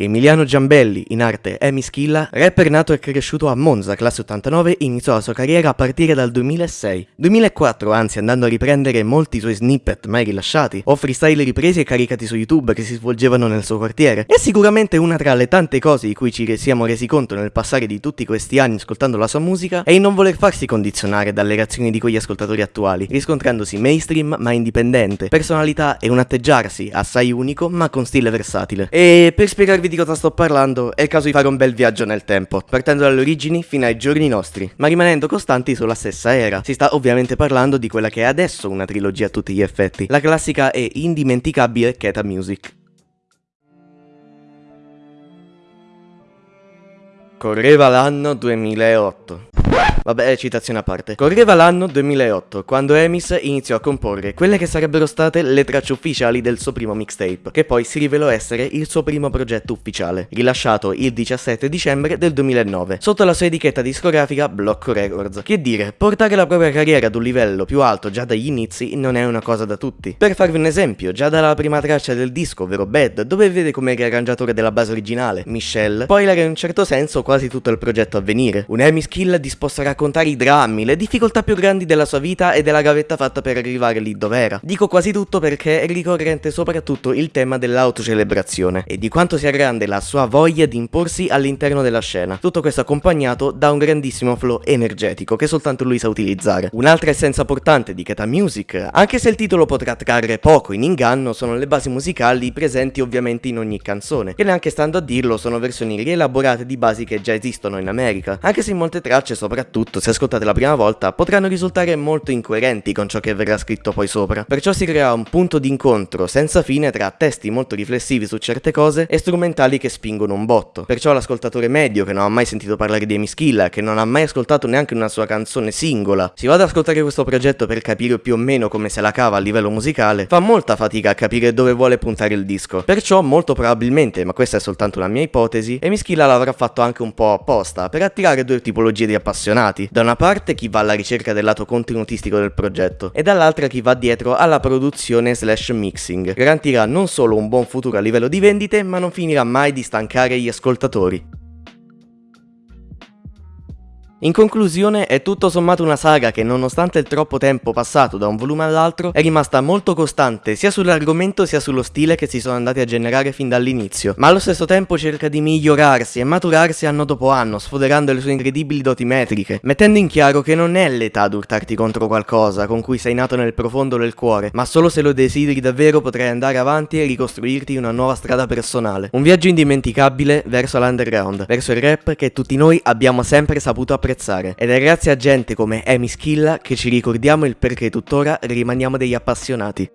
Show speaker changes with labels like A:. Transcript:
A: Emiliano Giambelli, in arte Emi Schilla, rapper nato e cresciuto a Monza, classe 89, iniziò la sua carriera a partire dal 2006. 2004, anzi andando a riprendere molti suoi snippet mai rilasciati, o freestyle ripresi e caricati su YouTube che si svolgevano nel suo quartiere. È sicuramente una tra le tante cose di cui ci siamo resi conto nel passare di tutti questi anni ascoltando la sua musica è il non voler farsi condizionare dalle reazioni di quegli ascoltatori attuali, riscontrandosi mainstream ma indipendente, personalità e un atteggiarsi assai unico ma con stile versatile. E per spiegarvi di cosa sto parlando, è il caso di fare un bel viaggio nel tempo, partendo dalle origini fino ai giorni nostri, ma rimanendo costanti sulla stessa era. Si sta ovviamente parlando di quella che è adesso una trilogia a tutti gli effetti, la classica e indimenticabile Keta Music. Correva l'anno 2008. Vabbè, citazione a parte. Correva l'anno 2008, quando Emis iniziò a comporre quelle che sarebbero state le tracce ufficiali del suo primo mixtape, che poi si rivelò essere il suo primo progetto ufficiale, rilasciato il 17 dicembre del 2009, sotto la sua etichetta discografica Blocco Records. Che dire, portare la propria carriera ad un livello più alto già dagli inizi non è una cosa da tutti. Per farvi un esempio, già dalla prima traccia del disco, ovvero Bad, dove vede come riarrangiatore della base originale, Michelle, poi era in un certo senso quasi tutto il progetto a venire. Un Emis Kill disposto a raccontare i drammi, le difficoltà più grandi della sua vita e della gavetta fatta per arrivare lì dove era. Dico quasi tutto perché è ricorrente soprattutto il tema dell'autocelebrazione e di quanto sia grande la sua voglia di imporsi all'interno della scena. Tutto questo accompagnato da un grandissimo flow energetico che soltanto lui sa utilizzare. Un'altra essenza portante di Keta Music, anche se il titolo potrà trarre poco in inganno, sono le basi musicali presenti ovviamente in ogni canzone, che neanche stando a dirlo sono versioni rielaborate di basi che già esistono in America, anche se in molte tracce soprattutto soprattutto se ascoltate la prima volta, potranno risultare molto incoerenti con ciò che verrà scritto poi sopra. Perciò si crea un punto d'incontro senza fine tra testi molto riflessivi su certe cose e strumentali che spingono un botto. Perciò l'ascoltatore medio che non ha mai sentito parlare di Emischilla, che non ha mai ascoltato neanche una sua canzone singola, si va ad ascoltare questo progetto per capire più o meno come se la cava a livello musicale, fa molta fatica a capire dove vuole puntare il disco. Perciò molto probabilmente, ma questa è soltanto una mia ipotesi, Emischilla l'avrà fatto anche un po' apposta, per attirare due tipologie di appassionati appassionati. Da una parte chi va alla ricerca del lato contenutistico del progetto e dall'altra chi va dietro alla produzione slash mixing. Garantirà non solo un buon futuro a livello di vendite, ma non finirà mai di stancare gli ascoltatori. In conclusione, è tutto sommato una saga che nonostante il troppo tempo passato da un volume all'altro, è rimasta molto costante sia sull'argomento sia sullo stile che si sono andati a generare fin dall'inizio, ma allo stesso tempo cerca di migliorarsi e maturarsi anno dopo anno, sfoderando le sue incredibili doti metriche, mettendo in chiaro che non è l'età d'urtarti contro qualcosa con cui sei nato nel profondo del cuore, ma solo se lo desideri davvero potrai andare avanti e ricostruirti una nuova strada personale. Un viaggio indimenticabile verso l'underground, verso il rap che tutti noi abbiamo sempre saputo apprezzare apprezzare ed è grazie a gente come Amy Schilla che ci ricordiamo il perché tuttora rimaniamo degli appassionati.